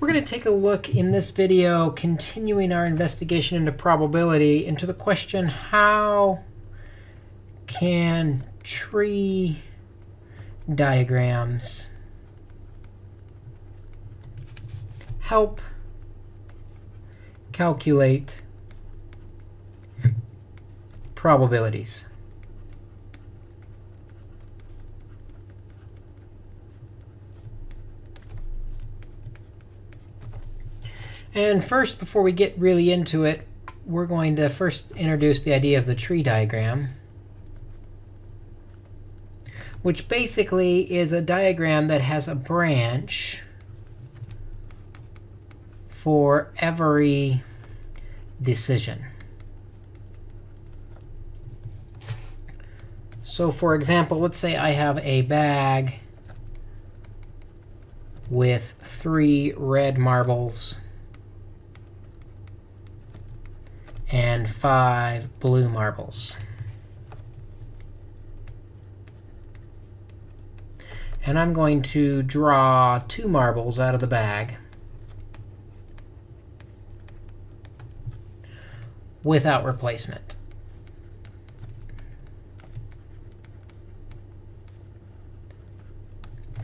We're going to take a look in this video, continuing our investigation into probability, into the question, how can tree diagrams help calculate probabilities? And first, before we get really into it, we're going to first introduce the idea of the tree diagram, which basically is a diagram that has a branch for every decision. So for example, let's say I have a bag with three red marbles and five blue marbles. And I'm going to draw two marbles out of the bag without replacement.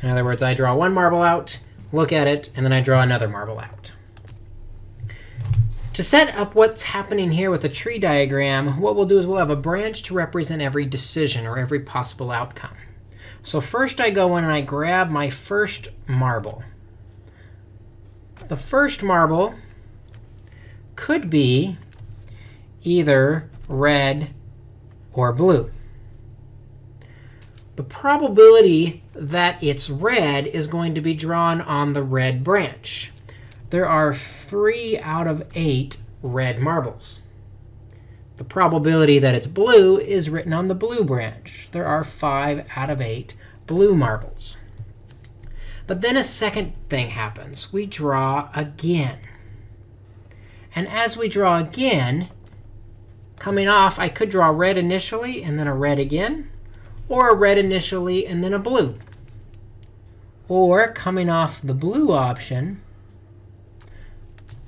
In other words, I draw one marble out, look at it, and then I draw another marble out. To set up what's happening here with a tree diagram, what we'll do is we'll have a branch to represent every decision or every possible outcome. So first I go in and I grab my first marble. The first marble could be either red or blue. The probability that it's red is going to be drawn on the red branch there are 3 out of 8 red marbles. The probability that it's blue is written on the blue branch. There are 5 out of 8 blue marbles. But then a second thing happens. We draw again. And as we draw again, coming off, I could draw red initially and then a red again, or a red initially and then a blue. Or coming off the blue option,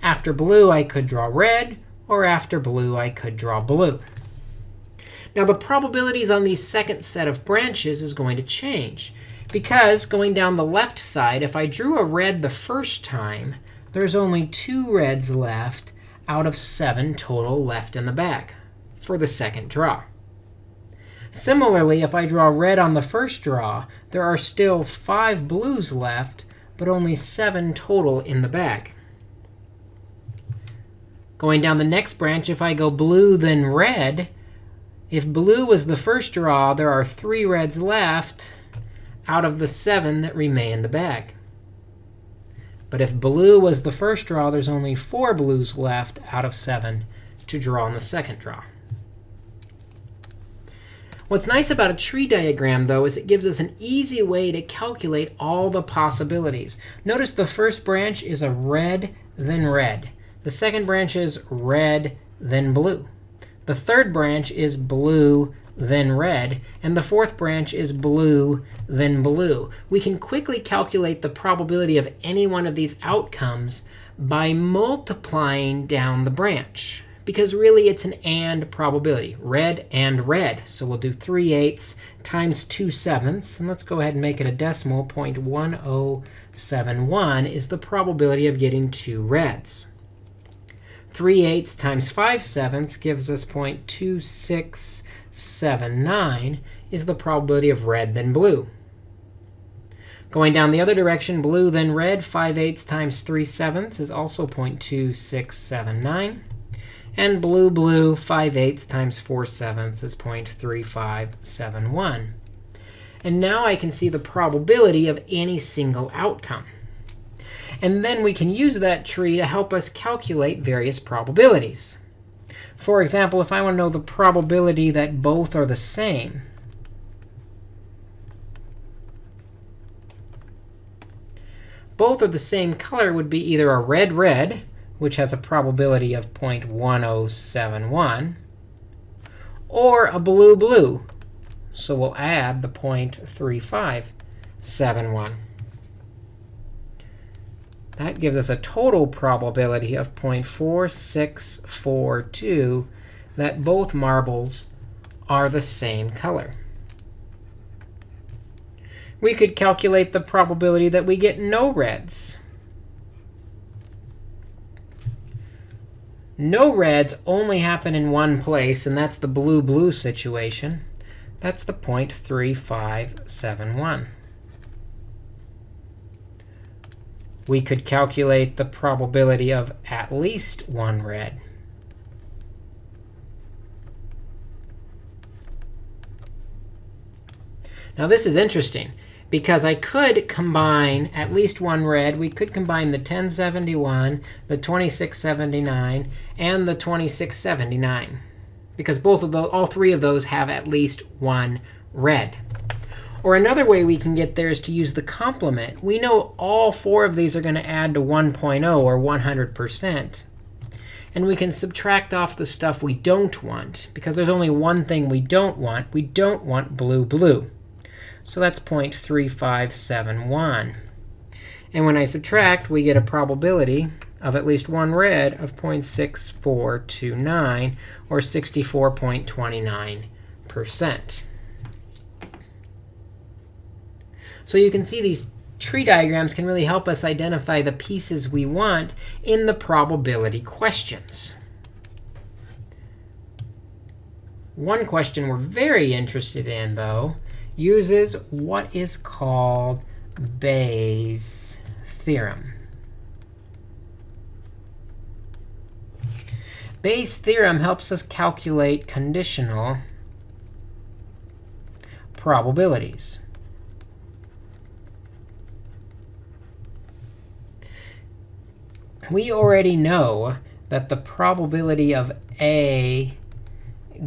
after blue, I could draw red, or after blue, I could draw blue. Now, the probabilities on the second set of branches is going to change. Because going down the left side, if I drew a red the first time, there's only two reds left out of seven total left in the bag for the second draw. Similarly, if I draw red on the first draw, there are still five blues left, but only seven total in the bag. Going down the next branch, if I go blue, then red, if blue was the first draw, there are three reds left out of the seven that remain in the bag. But if blue was the first draw, there's only four blues left out of seven to draw on the second draw. What's nice about a tree diagram, though, is it gives us an easy way to calculate all the possibilities. Notice the first branch is a red, then red. The second branch is red, then blue. The third branch is blue, then red. And the fourth branch is blue, then blue. We can quickly calculate the probability of any one of these outcomes by multiplying down the branch. Because really, it's an and probability, red and red. So we'll do 3 eighths times 2 sevenths. And let's go ahead and make it a decimal. 0.1071 is the probability of getting two reds. 3 eighths times 5 sevenths gives us 0.2679 is the probability of red then blue. Going down the other direction, blue then red, 5 eighths times 3 sevenths is also 0.2679. And blue, blue, 5 eighths times 4 sevenths is 0.3571. And now I can see the probability of any single outcome. And then we can use that tree to help us calculate various probabilities. For example, if I want to know the probability that both are the same, both are the same color would be either a red red, which has a probability of 0.1071, or a blue blue. So we'll add the 0.3571. That gives us a total probability of 0.4642 that both marbles are the same color. We could calculate the probability that we get no reds. No reds only happen in one place, and that's the blue-blue situation. That's the 0.3571. We could calculate the probability of at least one red. Now this is interesting because I could combine at least one red. We could combine the 1071, the 2679, and the 2679 because both of those, all three of those have at least one red. Or another way we can get there is to use the complement. We know all four of these are going to add to 1.0 or 100%. And we can subtract off the stuff we don't want, because there's only one thing we don't want. We don't want blue, blue. So that's 0.3571. And when I subtract, we get a probability of at least one red of 0.6429, or 64.29%. So you can see these tree diagrams can really help us identify the pieces we want in the probability questions. One question we're very interested in, though, uses what is called Bayes' theorem. Bayes' theorem helps us calculate conditional probabilities. We already know that the probability of A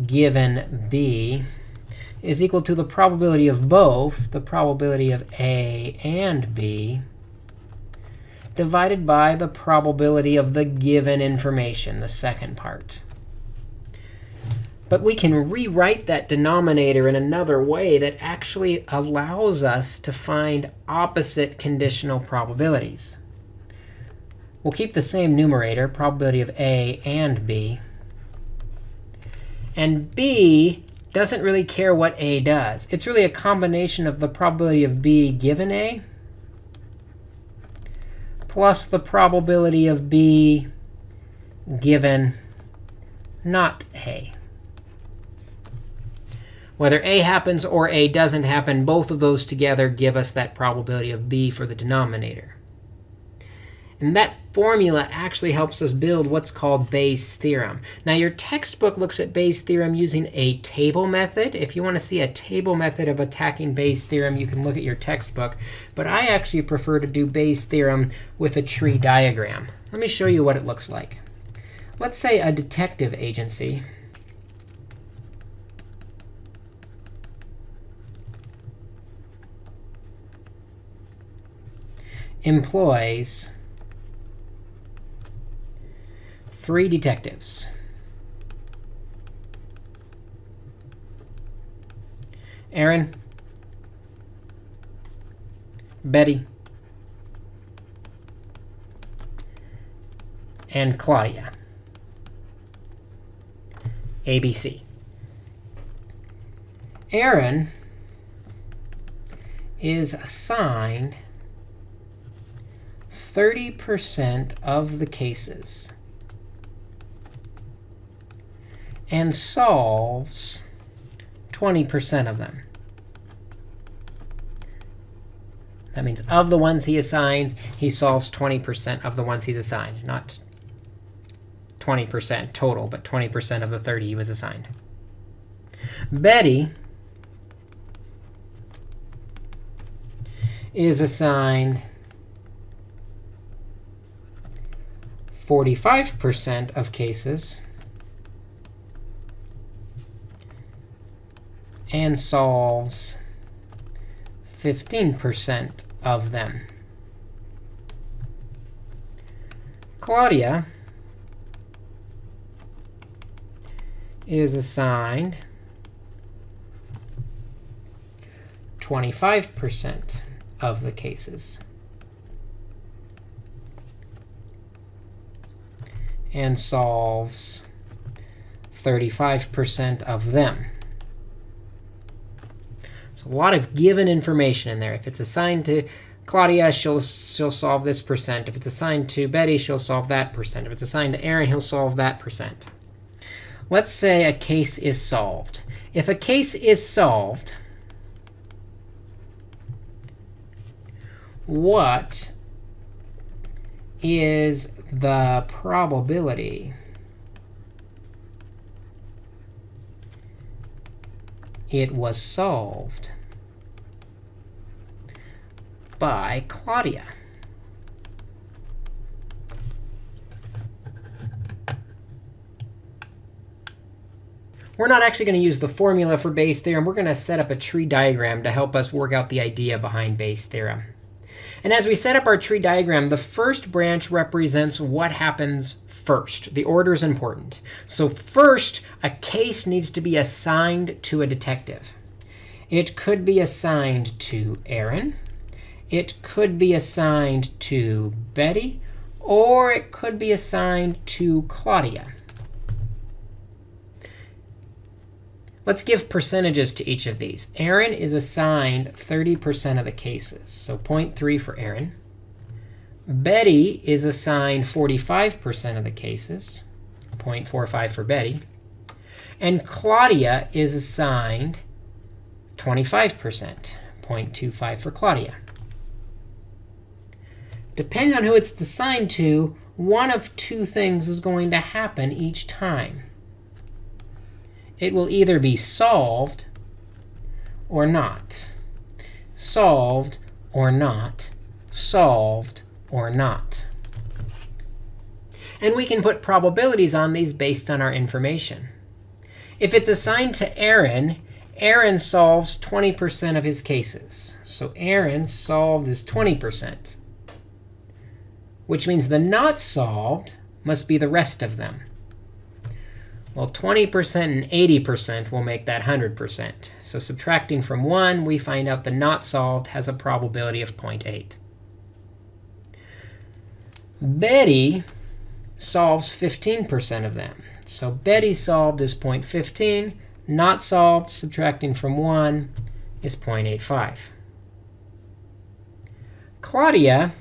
given B is equal to the probability of both, the probability of A and B, divided by the probability of the given information, the second part. But we can rewrite that denominator in another way that actually allows us to find opposite conditional probabilities. We'll keep the same numerator, probability of A and B. And B doesn't really care what A does. It's really a combination of the probability of B given A plus the probability of B given not A. Whether A happens or A doesn't happen, both of those together give us that probability of B for the denominator. And that formula actually helps us build what's called Bayes' theorem. Now, your textbook looks at Bayes' theorem using a table method. If you want to see a table method of attacking Bayes' theorem, you can look at your textbook. But I actually prefer to do Bayes' theorem with a tree diagram. Let me show you what it looks like. Let's say a detective agency employs three detectives. Aaron, Betty, and Claudia. ABC. Aaron is assigned 30% of the cases and solves 20% of them. That means of the ones he assigns, he solves 20% of the ones he's assigned, not 20% total, but 20% of the 30 he was assigned. Betty is assigned 45% of cases and solves 15% of them. Claudia is assigned 25% of the cases and solves 35% of them. So a lot of given information in there. If it's assigned to Claudia, she'll, she'll solve this percent. If it's assigned to Betty, she'll solve that percent. If it's assigned to Aaron, he'll solve that percent. Let's say a case is solved. If a case is solved, what is the probability it was solved by Claudia. We're not actually going to use the formula for Bayes' theorem. We're going to set up a tree diagram to help us work out the idea behind Bayes' theorem. And as we set up our tree diagram, the first branch represents what happens first. The order is important. So first, a case needs to be assigned to a detective. It could be assigned to Aaron. It could be assigned to Betty. Or it could be assigned to Claudia. Let's give percentages to each of these. Aaron is assigned 30% of the cases, so 0.3 for Aaron. Betty is assigned 45% of the cases, 0.45 for Betty. And Claudia is assigned 25%, 0.25 for Claudia. Depending on who it's assigned to, one of two things is going to happen each time it will either be solved or not. Solved or not. Solved or not. And we can put probabilities on these based on our information. If it's assigned to Aaron, Aaron solves 20% of his cases. So Aaron solved is 20%, which means the not solved must be the rest of them. Well, 20% and 80% will make that 100%. So subtracting from 1, we find out the not solved has a probability of 0.8. Betty solves 15% of them. So Betty solved is 0.15. Not solved, subtracting from 1, is 0.85. Claudia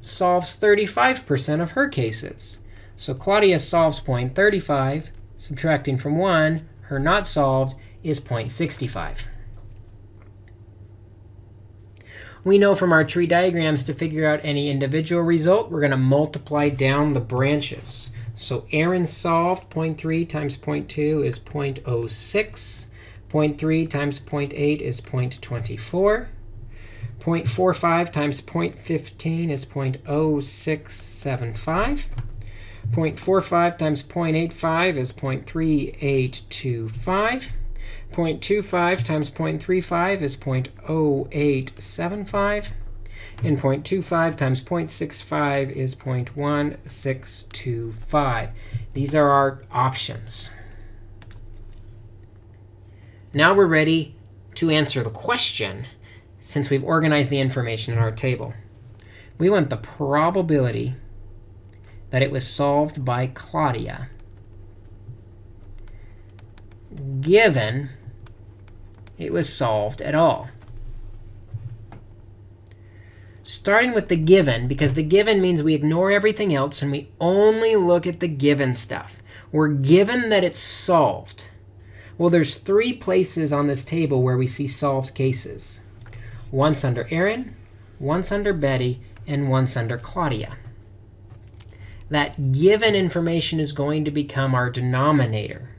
solves 35% of her cases. So Claudia solves 0.35. Subtracting from 1, her not solved is 0.65. We know from our tree diagrams to figure out any individual result, we're going to multiply down the branches. So Aaron solved 0.3 times 0.2 is 0.06. 0.3 times 0.8 is 0.24. 0.45 times 0.15 is 0.0675. 0.45 times 0.85 is 0.3825. 0.25 times 0.35 is 0.0875. And 0.25 times 0.65 is 0.1625. These are our options. Now we're ready to answer the question since we've organized the information in our table. We want the probability that it was solved by Claudia, given it was solved at all. Starting with the given, because the given means we ignore everything else and we only look at the given stuff. We're given that it's solved. Well, there's three places on this table where we see solved cases. Once under Aaron, once under Betty, and once under Claudia that given information is going to become our denominator.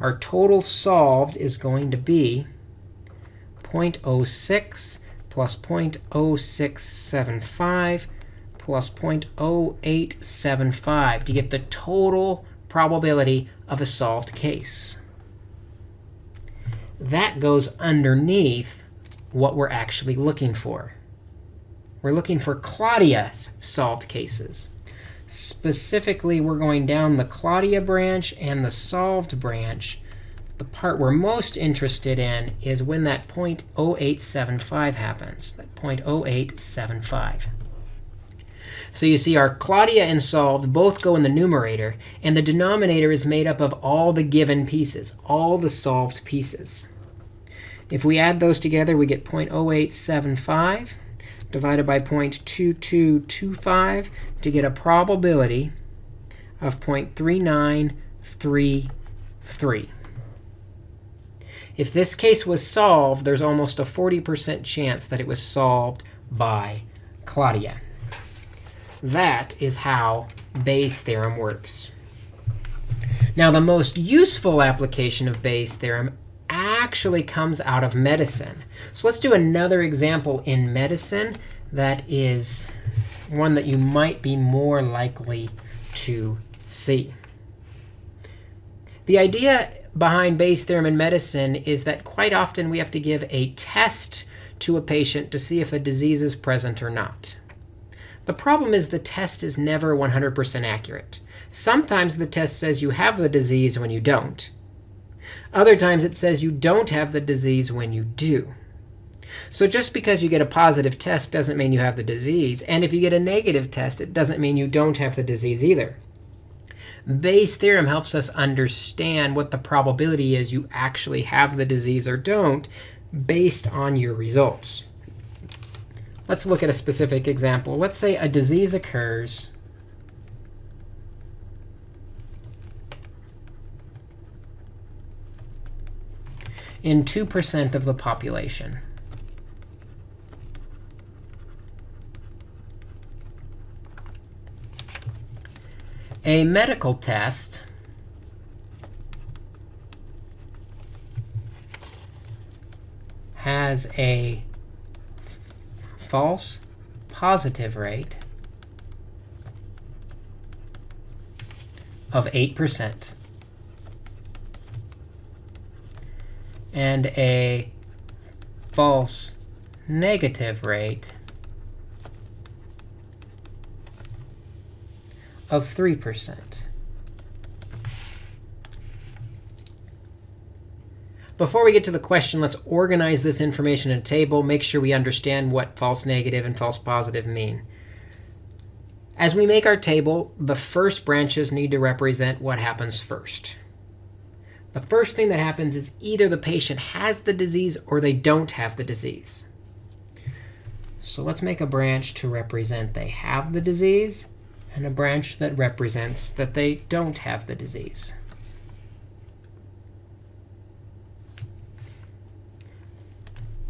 Our total solved is going to be 0.06 plus 0.0675 plus 0.0875 to get the total probability of a solved case. That goes underneath what we're actually looking for. We're looking for Claudia's solved cases. Specifically, we're going down the Claudia branch and the solved branch. The part we're most interested in is when that 0.0875 happens, that 0.0875. So you see our Claudia and solved both go in the numerator, and the denominator is made up of all the given pieces, all the solved pieces. If we add those together, we get 0.0875 divided by 0.2225 to get a probability of 0.3933. If this case was solved, there's almost a 40% chance that it was solved by Claudia. That is how Bayes' theorem works. Now, the most useful application of Bayes' theorem actually comes out of medicine. So let's do another example in medicine that is one that you might be more likely to see. The idea behind Bayes' theorem in medicine is that quite often we have to give a test to a patient to see if a disease is present or not. The problem is the test is never 100% accurate. Sometimes the test says you have the disease when you don't. Other times it says you don't have the disease when you do. So just because you get a positive test doesn't mean you have the disease. And if you get a negative test, it doesn't mean you don't have the disease either. Bayes' theorem helps us understand what the probability is you actually have the disease or don't based on your results. Let's look at a specific example. Let's say a disease occurs in 2% of the population. A medical test has a false positive rate of 8% and a false negative rate of 3%. Before we get to the question, let's organize this information in a table, make sure we understand what false negative and false positive mean. As we make our table, the first branches need to represent what happens first. The first thing that happens is either the patient has the disease or they don't have the disease. So let's make a branch to represent they have the disease and a branch that represents that they don't have the disease.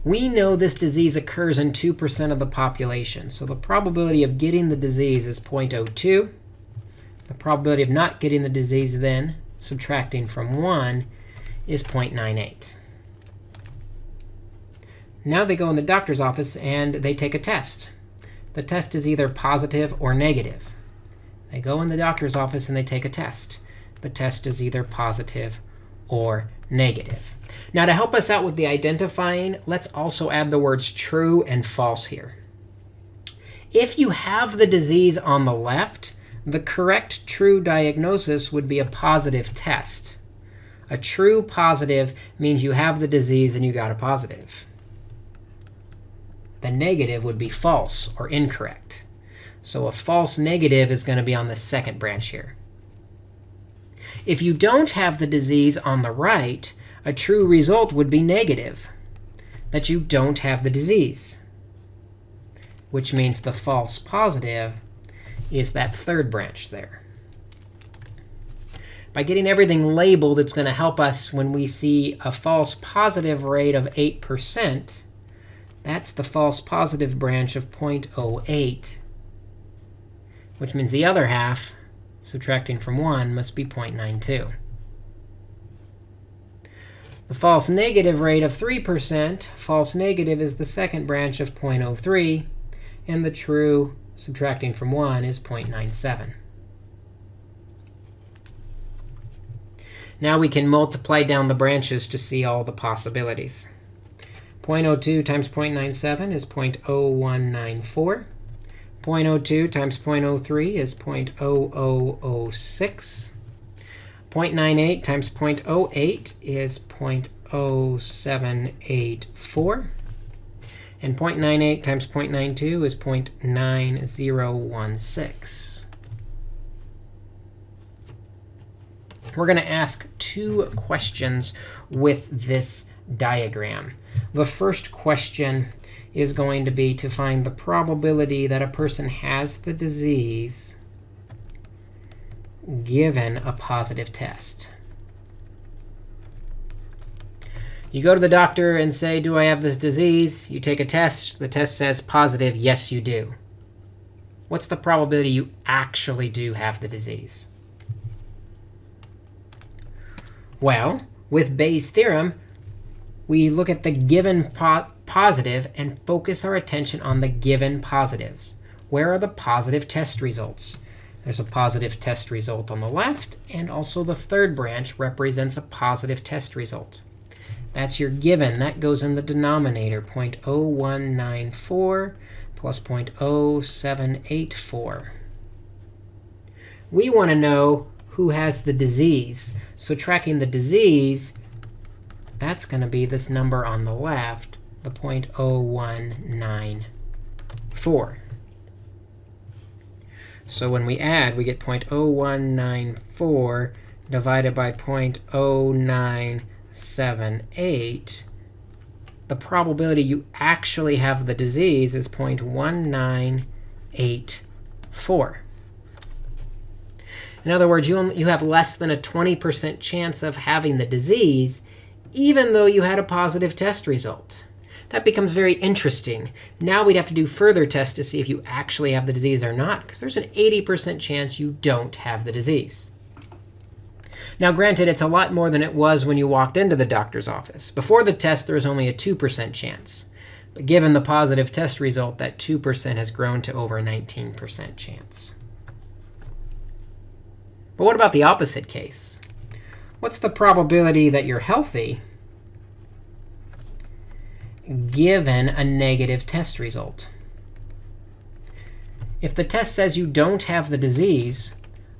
We know this disease occurs in 2% of the population. So the probability of getting the disease is 0.02. The probability of not getting the disease then, subtracting from 1, is 0.98. Now they go in the doctor's office and they take a test. The test is either positive or negative. They go in the doctor's office and they take a test. The test is either positive or negative. Now, to help us out with the identifying, let's also add the words true and false here. If you have the disease on the left, the correct true diagnosis would be a positive test. A true positive means you have the disease and you got a positive. The negative would be false or incorrect. So a false negative is going to be on the second branch here. If you don't have the disease on the right, a true result would be negative, that you don't have the disease, which means the false positive is that third branch there. By getting everything labeled, it's going to help us when we see a false positive rate of 8%. That's the false positive branch of 0.08 which means the other half, subtracting from 1, must be 0.92. The false negative rate of 3%, false negative is the second branch of 0.03, and the true, subtracting from 1, is 0.97. Now we can multiply down the branches to see all the possibilities. 0.02 times 0.97 is 0.0194. 0.02 times 0.03 is 0.0006. 0.98 times 0.08 is 0.0784. And 0.98 times 0.92 is 0.9016. We're going to ask two questions with this diagram. The first question is going to be to find the probability that a person has the disease given a positive test. You go to the doctor and say, do I have this disease? You take a test. The test says positive. Yes, you do. What's the probability you actually do have the disease? Well, with Bayes' theorem, we look at the given po positive and focus our attention on the given positives. Where are the positive test results? There's a positive test result on the left, and also the third branch represents a positive test result. That's your given. That goes in the denominator, 0.0194 plus 0.0784. We want to know who has the disease. So tracking the disease, that's going to be this number on the left, the 0.0194. So when we add, we get 0.0194 divided by 0.0978. The probability you actually have the disease is 0.1984. In other words, you, you have less than a 20% chance of having the disease, even though you had a positive test result. That becomes very interesting. Now we'd have to do further tests to see if you actually have the disease or not, because there's an 80% chance you don't have the disease. Now, granted, it's a lot more than it was when you walked into the doctor's office. Before the test, there was only a 2% chance. But given the positive test result, that 2% has grown to over a 19% chance. But what about the opposite case? What's the probability that you're healthy given a negative test result? If the test says you don't have the disease,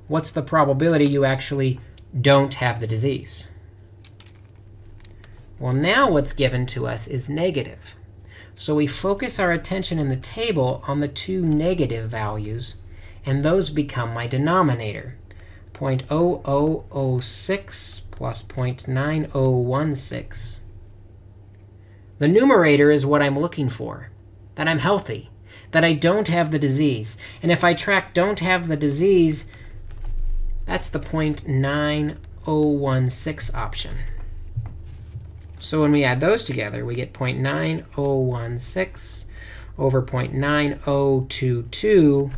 what's the probability you actually don't have the disease? Well, now what's given to us is negative. So we focus our attention in the table on the two negative values, and those become my denominator. 0.0006 plus 0.9016. The numerator is what I'm looking for, that I'm healthy, that I don't have the disease. And if I track don't have the disease, that's the 0.9016 option. So when we add those together, we get 0.9016 over 0.9022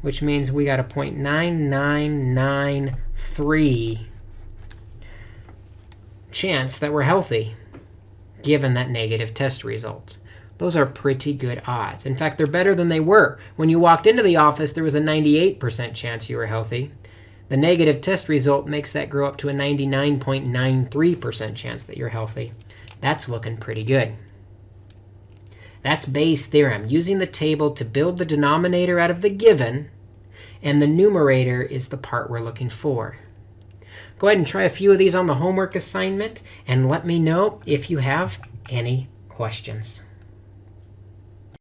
which means we got a 0.9993 chance that we're healthy, given that negative test result. Those are pretty good odds. In fact, they're better than they were. When you walked into the office, there was a 98% chance you were healthy. The negative test result makes that grow up to a 99.93% chance that you're healthy. That's looking pretty good. That's Bayes' theorem, using the table to build the denominator out of the given, and the numerator is the part we're looking for. Go ahead and try a few of these on the homework assignment, and let me know if you have any questions.